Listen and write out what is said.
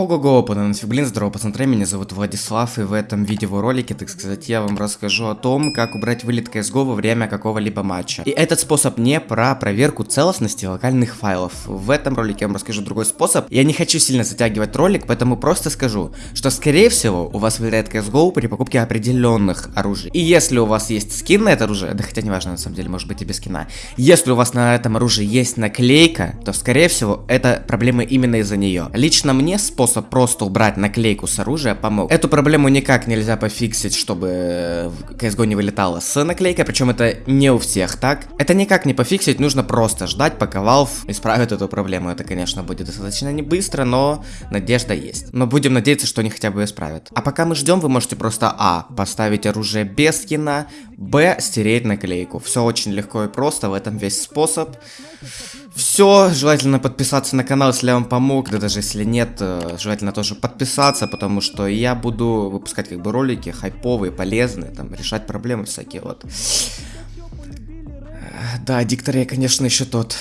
Ого-го, нафиг, блин, здорово, пацаны, меня зовут Владислав, и в этом видеоролике, так сказать, я вам расскажу о том, как убрать вылет CSGO во время какого-либо матча. И этот способ не про проверку целостности локальных файлов. В этом ролике я вам расскажу другой способ. Я не хочу сильно затягивать ролик, поэтому просто скажу, что скорее всего у вас вылетает CSGO при покупке определенных оружий. И если у вас есть скин на это оружие, да хотя не важно, на самом деле, может быть и без скина. Если у вас на этом оружии есть наклейка, то скорее всего это проблема именно из-за нее. Лично мне способ способ просто убрать наклейку с оружия помог. Эту проблему никак нельзя пофиксить, чтобы CSGO не вылетало с наклейкой, причем это не у всех так. Это никак не пофиксить, нужно просто ждать, пока Valve исправит эту проблему. Это, конечно, будет достаточно не быстро, но надежда есть. Но будем надеяться, что они хотя бы исправят. А пока мы ждем, вы можете просто А. Поставить оружие без скина, Б. Стереть наклейку. Все очень легко и просто, в этом весь способ. Все, желательно подписаться на канал, если я вам помог, да даже если нет, э, желательно тоже подписаться, потому что я буду выпускать как бы ролики хайповые, полезные, там, решать проблемы всякие, вот. Да, диктор я, конечно, еще тот.